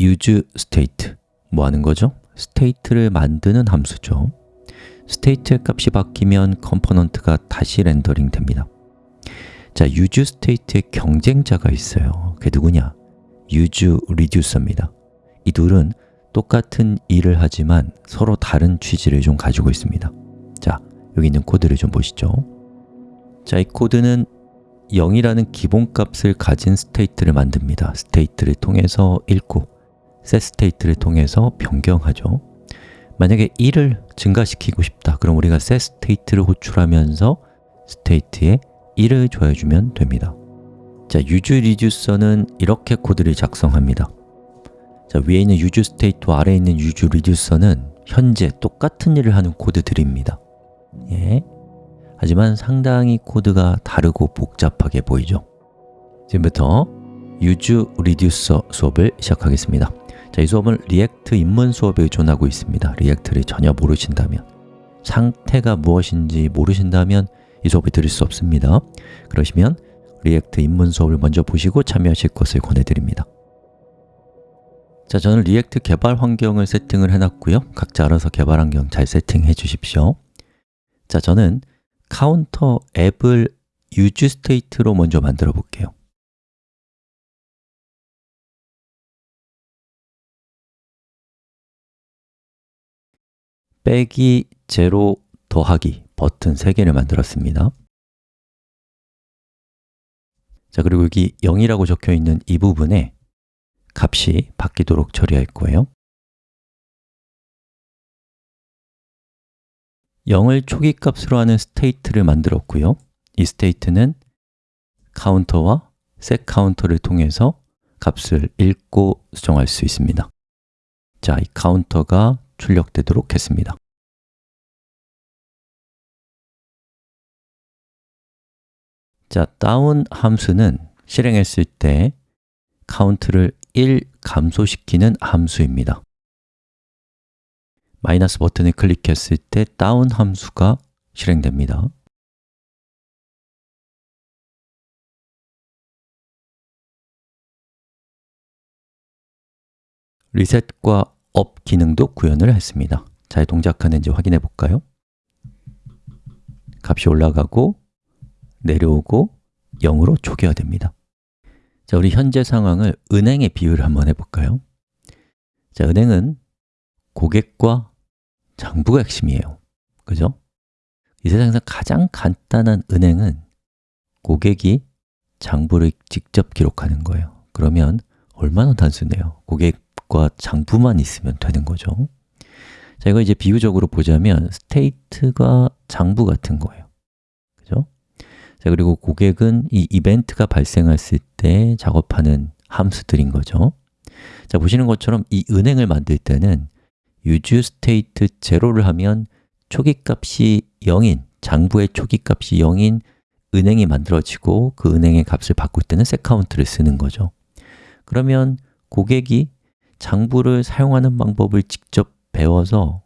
use state 뭐 하는 거죠? state를 만드는 함수죠. state의 값이 바뀌면 component가 다시 rendering 됩니다. 자, use state의 경쟁자가 있어요. 그게 누구냐? use reducer입니다. 이 둘은 똑같은 일을 하지만 서로 다른 취지를 좀 가지고 있습니다. 자, 여기 있는 코드를 좀 보시죠. 자, 이 코드는 0이라는 기본값을 가진 state를 만듭니다. state를 통해서 읽고 set state를 통해서 변경하죠. 만약에 1을 증가시키고 싶다 그럼 우리가 set state를 호출하면서 state에 1을 더해주면 됩니다. 자, use reducer는 이렇게 코드를 작성합니다. 자, 위에 있는 use state와 아래에 있는 use reducer는 현재 똑같은 일을 하는 코드들입니다. 예. 하지만 상당히 코드가 다르고 복잡하게 보이죠? 지금부터 use reducer 수업을 시작하겠습니다 자, 이 수업은 React 입문 수업에 의존하고 있습니다. React를 전혀 모르신다면 상태가 무엇인지 모르신다면 이 수업을 들을 수 없습니다. 그러시면 React 입문 수업을 먼저 보시고 참여하실 것을 권해드립니다. 자, 저는 React 개발 환경을 세팅을 해놨고요. 각자 알아서 개발 환경 잘 세팅해 주십시오. 자, 저는 카운터 앱을 use state로 먼저 만들어 볼게요 빼기, 제로, 더하기 버튼 3개를 만들었습니다. 자, 그리고 여기 0이라고 적혀 있는 이 부분에 값이 바뀌도록 처리할 거예요. 0을 초기 값으로 하는 state를 만들었고요. 이 state는 count와 set count를 통해서 값을 읽고 수정할 수 있습니다. 자, 이 count가 출력되도록 했습니다. 자, down 함수는 실행했을 때 카운트를 1 감소시키는 함수입니다. 마이너스 버튼을 클릭했을 때 down 함수가 실행됩니다. reset과 up 기능도 구현을 했습니다 잘 동작하는지 확인해 볼까요? 값이 올라가고 내려오고 0으로 초기화됩니다 자, 우리 현재 상황을 은행에 비유를 한번 해볼까요? 자, 은행은 고객과 장부가 핵심이에요 그죠? 이 세상에서 가장 간단한 은행은 고객이 장부를 직접 기록하는 거예요 그러면 얼마나 단순해요 고객 과 장부만 있으면 되는 거죠. 자, 이거 이제 비유적으로 보자면 스테이트가 장부 같은 거예요. 그죠? 자, 그리고 고객은 이 이벤트가 발생했을 때 작업하는 함수들인 거죠. 자, 보시는 것처럼 이 은행을 만들 때는 use state 제로를 하면 초기값이 0인, 장부의 초기값이 0인 은행이 만들어지고 그 은행의 값을 바꿀 때는 setCount를 쓰는 거죠. 그러면 고객이 장부를 사용하는 방법을 직접 배워서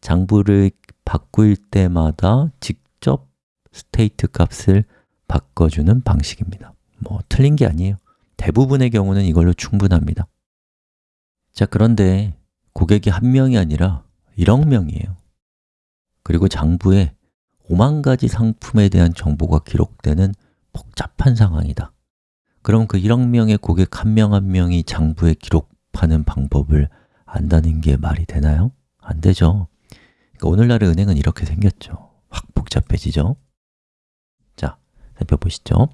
장부를 바꿀 때마다 직접 state 값을 바꿔주는 방식입니다. 뭐 틀린 게 아니에요. 대부분의 경우는 이걸로 충분합니다. 자, 그런데 고객이 한 명이 아니라 1억 명이에요. 그리고 장부에 5만 가지 상품에 대한 정보가 기록되는 복잡한 상황이다. 그럼 그 1억 명의 고객 한 명한 명이 장부에 기록 하는 방법을 안다는 게 말이 되나요? 안 되죠. 그러니까 오늘날의 은행은 이렇게 생겼죠. 확 복잡해지죠. 자, 살펴보시죠.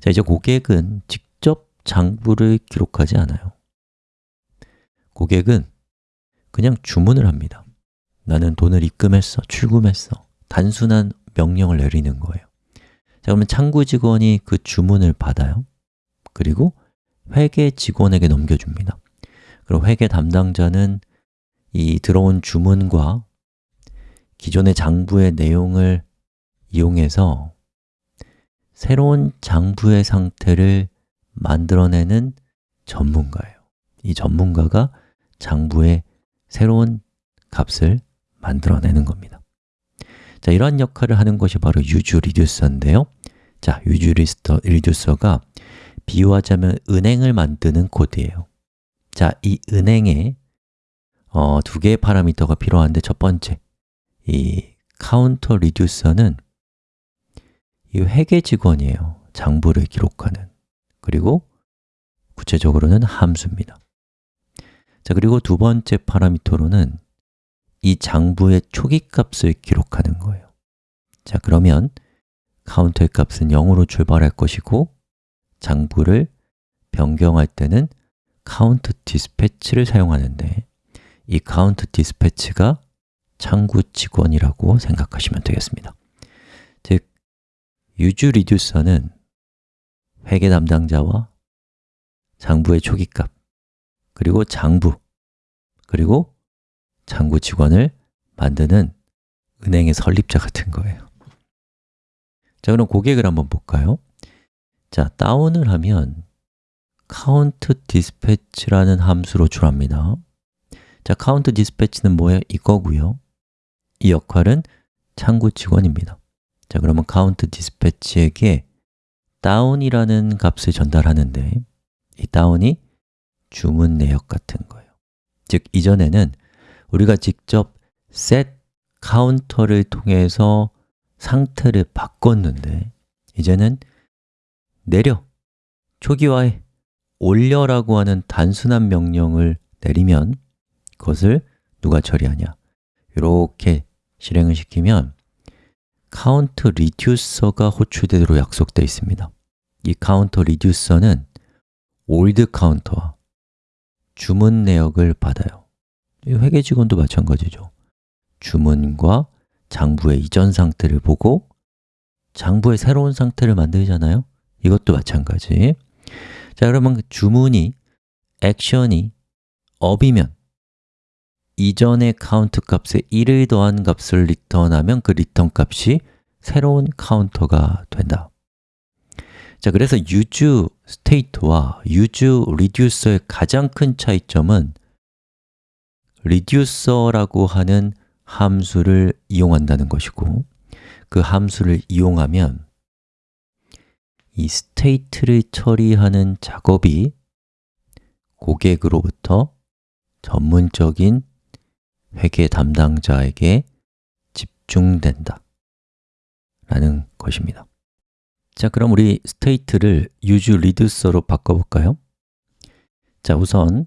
자, 이제 고객은 직접 장부를 기록하지 않아요. 고객은 그냥 주문을 합니다. 나는 돈을 입금했어, 출금했어. 단순한 명령을 내리는 거예요. 자, 그러면 창구 직원이 그 주문을 받아요. 그리고 회계 직원에게 넘겨줍니다 그리고 회계 담당자는 이 들어온 주문과 기존의 장부의 내용을 이용해서 새로운 장부의 상태를 만들어내는 전문가예요. 이 전문가가 장부의 새로운 값을 만들어내는 겁니다. 자, 이러한 역할을 하는 것이 바로 use reducer인데요. 자, use reducer가 비유하자면 은행을 만드는 코드예요 자, 이 은행에 어, 두 개의 파라미터가 필요한데 첫 번째, 이 count reducer는 이 회계 직원이에요. 장부를 기록하는. 그리고 구체적으로는 함수입니다. 자, 그리고 두 번째 파라미터로는 이 장부의 초기 값을 기록하는 거예요. 자, 그러면 count의 값은 0으로 출발할 것이고 장부를 변경할 때는 count dispatch를 사용하는데 이 count dispatch가 창구 직원이라고 생각하시면 되겠습니다. 즉, use reducer는 회계 담당자와 장부의 초기값, 그리고 장부, 그리고 창구 직원을 만드는 은행의 설립자 같은 거예요. 자, 그럼 고객을 한번 볼까요? 자, 다운을 하면 count dispatch라는 함수로 출합니다. 자, count dispatch는 뭐예요? 이거고요. 이 역할은 창구 직원입니다. 자, 그러면 count dispatch에게 다운이라는 값을 전달하는데 이 다운이 주문 내역 같은 거예요. 즉, 이전에는 우리가 직접 set count를 통해서 상태를 바꿨는데 이제는 내려, 초기화해, 올려라고 하는 단순한 명령을 내리면 그것을 누가 처리하냐? 이렇게 실행을 시키면 count reducer가 호출되도록 약속되어 있습니다. 이 count reducer는 old count와 주문 내역을 받아요. 회계 직원도 마찬가지죠. 주문과 장부의 이전 상태를 보고 장부의 새로운 상태를 만들잖아요. 이것도 마찬가지. 자, 그러면 그 주문이 action이 up이면 이전의 카운트 값에 1을 더한 값을 리턴하면 그 리턴 값이 새로운 count가 된다. 자, 그래서 use state와 use reducer의 가장 큰 차이점은 reducer라고 하는 함수를 이용한다는 것이고 그 함수를 이용하면 이 state를 처리하는 작업이 고객으로부터 전문적인 회계 담당자에게 집중된다 라는 것입니다 자, 그럼 우리 state를 use reducer로 바꿔볼까요? 자, 우선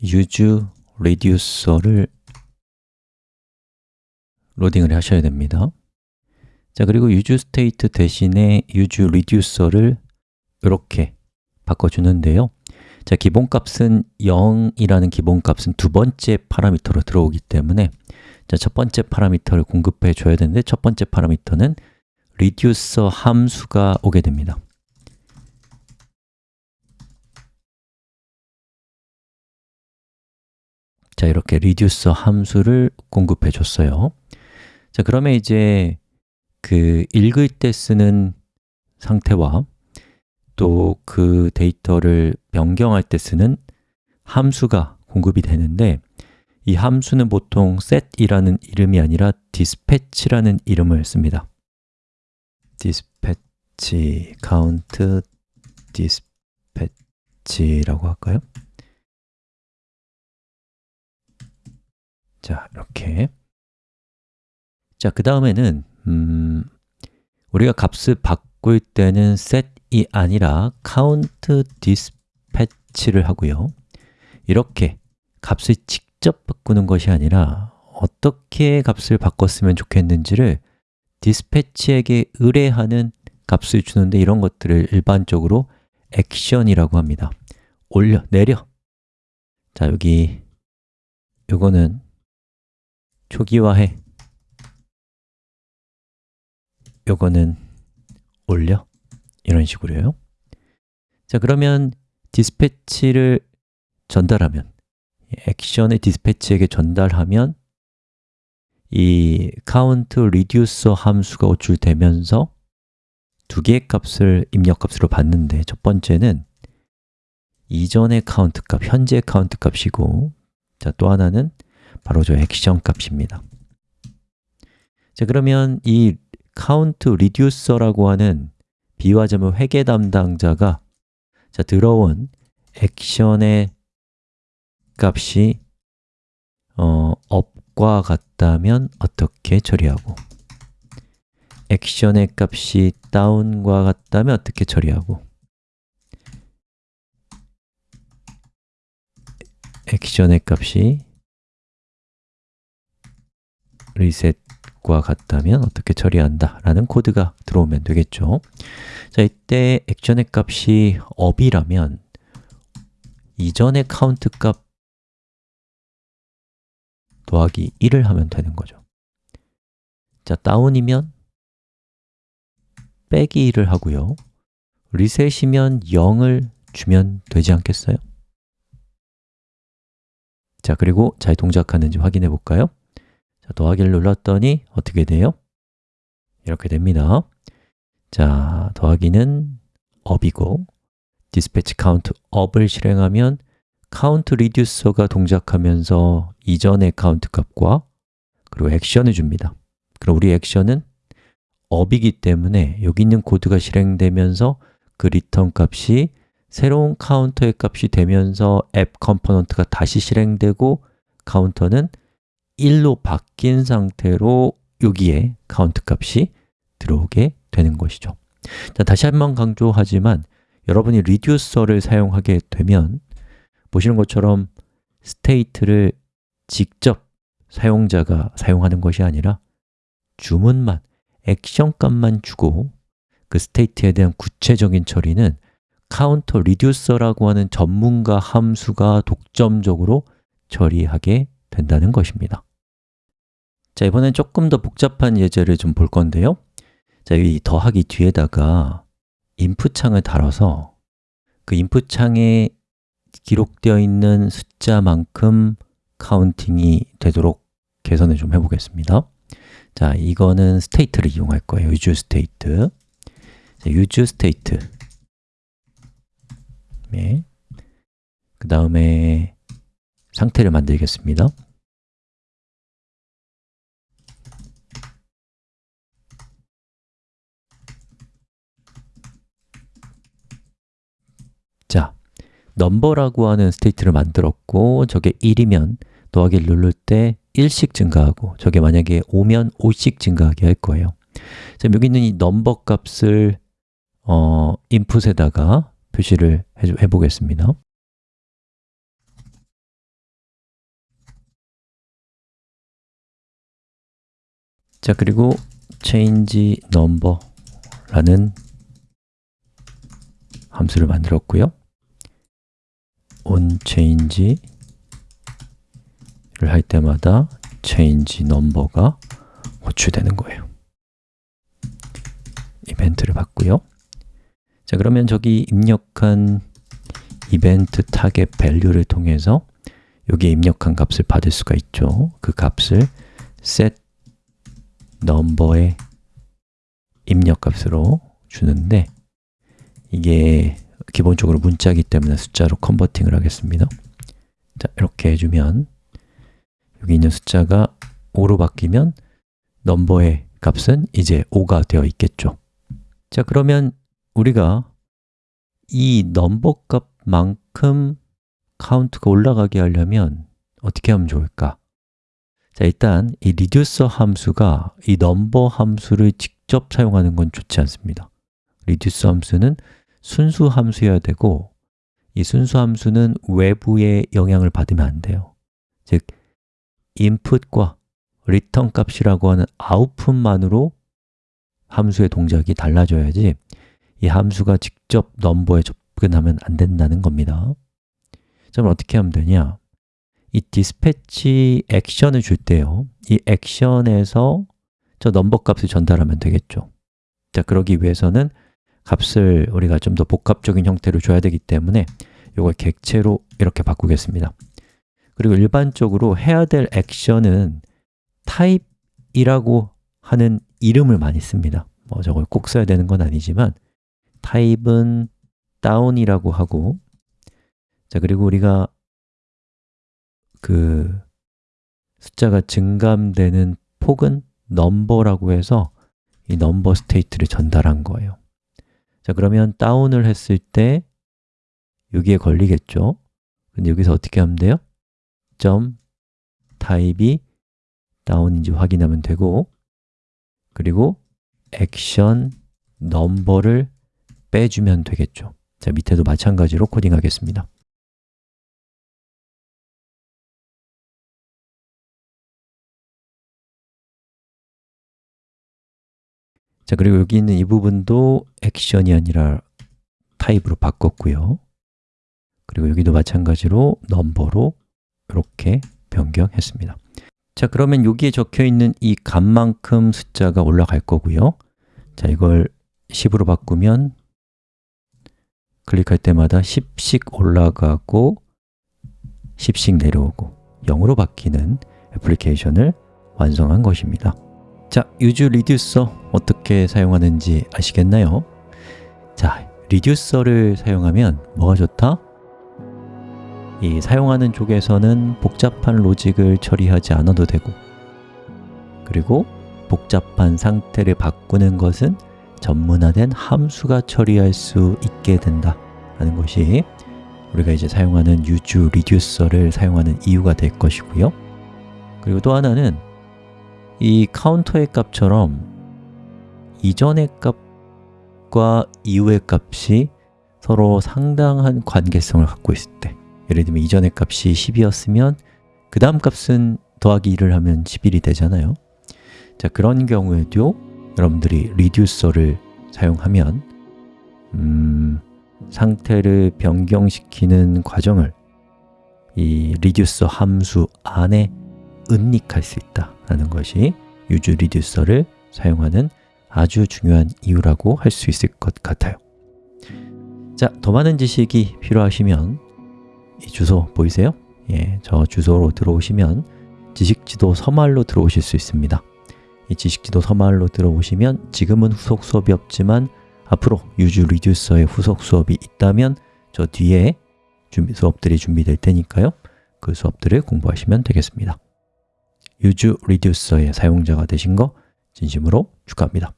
use reducer를 로딩을 하셔야 됩니다 자, 그리고 use state 대신에 use reducer를 이렇게 바꿔주는데요. 자, 기본값은 0이라는 기본값은 두 번째 파라미터로 들어오기 때문에 자, 첫 번째 파라미터를 공급해 줘야 되는데 첫 번째 파라미터는 reducer 함수가 오게 됩니다. 자, 이렇게 reducer 함수를 공급해 줬어요. 자, 그러면 이제 그 읽을 때 쓰는 상태와 또 그 데이터를 변경할 때 쓰는 함수가 공급이 되는데 이 함수는 보통 set이라는 이름이 아니라 dispatch라는 이름을 씁니다 dispatch, count dispatch라고 할까요? 자, 이렇게 자, 그 다음에는 음, 우리가 값을 바꿀 때는 set이 아니라 count dispatch를 하고요. 이렇게 값을 직접 바꾸는 것이 아니라 어떻게 값을 바꿨으면 좋겠는지를 dispatch에게 의뢰하는 값을 주는데 이런 것들을 일반적으로 액션이라고 합니다. 올려, 내려. 자, 여기 요거는 초기화해 요거는 올려? 이런 식으로요. 자 그러면 dispatch를 전달하면 action의 dispatch에게 전달하면 이 count reducer 함수가 호출되면서 두 개의 값을 입력값으로 받는데 첫 번째는 이전의 카운트 값, 현재 카운트 값이고 자, 또 하나는 바로 저 액션 값입니다. 자, 그러면 이 count reducer라고 하는 비화점의 회계 담당자가 자, 들어온 액션의 값이 어, up과 같다면 어떻게 처리하고 액션의 값이 down과 같다면 어떻게 처리하고 액션의 값이 reset 과 같다면 어떻게 처리한다 라는 코드가 들어오면 되겠죠 자, 이때 action의 값이 up이라면 이전의 카운트 값 더하기 1을 하면 되는 거죠 자, down이면 빼기 1을 하고요 reset이면 0을 주면 되지 않겠어요? 자, 그리고 잘 동작하는지 확인해 볼까요? 자, 더하기를 눌렀더니 어떻게 돼요? 이렇게 됩니다 자, 더하기는 up이고 dispatch count up을 실행하면 count reducer가 동작하면서 이전의 count 값과 그리고 액션을 줍니다 그럼 우리 액션은 up이기 때문에 여기 있는 코드가 실행되면서 그 return 값이 새로운 카운터의 값이 되면서 앱 component가 다시 실행되고 카운터는 1로 바뀐 상태로 여기에 카운트 값이 들어오게 되는 것이죠. 자, 다시 한 번 강조하지만 여러분이 reducer를 사용하게 되면 보시는 것처럼 state를 직접 사용자가 사용하는 것이 아니라 주문만, 액션 값만 주고 그 state에 대한 구체적인 처리는 카운터 reducer라고 하는 전문가 함수가 독점적으로 처리하게 된다는 것입니다 자, 이번엔 조금 더 복잡한 예제를 좀 볼 건데요. 자, 이 더하기 뒤에다가 input 창을 달아서 그 input 창에 기록되어 있는 숫자만큼 counting이 되도록 개선을 좀 해보겠습니다. 자, 이거는 state를 이용할 거예요. state. 자, use state. 네. 그 다음에 상태를 만들겠습니다 자, 넘버라고 하는 state를 만들었고 저게 1이면 더하기를 누를 때 1씩 증가하고 저게 만약에 5면 5씩 증가하게 할 거예요. 자, 여기 있는 이 넘버 값을 어, 인풋에다가 표시를 해, 보겠습니다. 자, 그리고 change number라는 함수를 만들었고요 onChange를 할 때마다 change number가 호출되는 거예요. 이벤트를 받고요. 자, 그러면 저기 입력한 event target value를 통해서 여기에 입력한 값을 받을 수가 있죠. 그 값을 set number의 입력 값으로 주는데 이게 기본적으로 문자이기 때문에 숫자로 converting을 하겠습니다. 자, 이렇게 해주면 여기 있는 숫자가 5로 바뀌면 넘버의 값은 이제 5가 되어 있겠죠. 자, 그러면 우리가 이 넘버 값만큼 카운트가 올라가게 하려면 어떻게 하면 좋을까? 자, 일단 이 reducer 함수가 이 넘버 함수를 직접 사용하는 건 좋지 않습니다. reducer 함수는 순수 함수여야 되고 이 순수 함수는 외부의 영향을 받으면 안 돼요. 즉, input과 return 값이라고 하는 아웃풋만으로 함수의 동작이 달라져야지 이 함수가 직접 넘버에 접근하면 안 된다는 겁니다. 자, 그럼 어떻게 하면 되냐? 이 dispatch 액션을 줄 때요. 이 액션에서 저 넘버 값을 전달하면 되겠죠. 자, 그러기 위해서는 값을 우리가 좀 더 복합적인 형태로 줘야 되기 때문에 이걸 객체로 이렇게 바꾸겠습니다. 그리고 일반적으로 해야 될 액션은 타입이라고 하는 이름을 많이 씁니다. 뭐 저걸 꼭 써야 되는 건 아니지만 타입은 다운이라고 하고 자 그리고 우리가 그 숫자가 증감되는 폭은 넘버라고 해서 이 넘버 state를 전달한 거예요 자, 그러면 다운을 했을 때 여기에 걸리겠죠? 근데 여기서 어떻게 하면 돼요? 점 타입이 다운인지 확인하면 되고 그리고 액션 넘버를 빼주면 되겠죠. 자, 밑에도 마찬가지로 코딩하겠습니다 자, 그리고 여기 있는 이 부분도 액션이 아니라 타입으로 바꿨고요. 그리고 여기도 마찬가지로 넘버로 이렇게 변경했습니다. 자, 그러면 여기에 적혀 있는 이 값만큼 숫자가 올라갈 거고요. 자, 이걸 10으로 바꾸면 클릭할 때마다 10씩 올라가고 10씩 내려오고 0으로 바뀌는 애플리케이션을 완성한 것입니다 자, use reducer 어떻게 사용하는지 아시겠나요? 자, reducer를 사용하면 뭐가 좋다? 이 사용하는 쪽에서는 복잡한 로직을 처리하지 않아도 되고 그리고 복잡한 상태를 바꾸는 것은 전문화된 함수가 처리할 수 있게 된다 하는 것이 우리가 이제 사용하는 use reducer를 사용하는 이유가 될 것이고요 그리고 또 하나는 이 카운터의 값처럼 이전의 값과 이후의 값이 서로 상당한 관계성을 갖고 있을 때 예를 들면 이전의 값이 10이었으면 그 다음 값은 더하기 1을 하면 11이 되잖아요. 자 그런 경우에도 여러분들이 reducer를 사용하면 음, 상태를 변경시키는 과정을 이 리듀서 함수 안에 은닉할 수 있다는 것이 use reducer를 사용하는 아주 중요한 이유라고 할 수 있을 것 같아요. 자, 더 많은 지식이 필요하시면 이 주소 보이세요? 예, 저 주소로 들어오시면 지식지도 서말로 들어오실 수 있습니다. 이 지식지도 서말로 들어오시면 지금은 후속 수업이 없지만 앞으로 use reducer의 후속 수업이 있다면 저 뒤에 준비, 수업들이 준비될 테니까요. 그 수업들을 공부하시면 되겠습니다 use reducer의 사용자가 되신 거 진심으로 축하합니다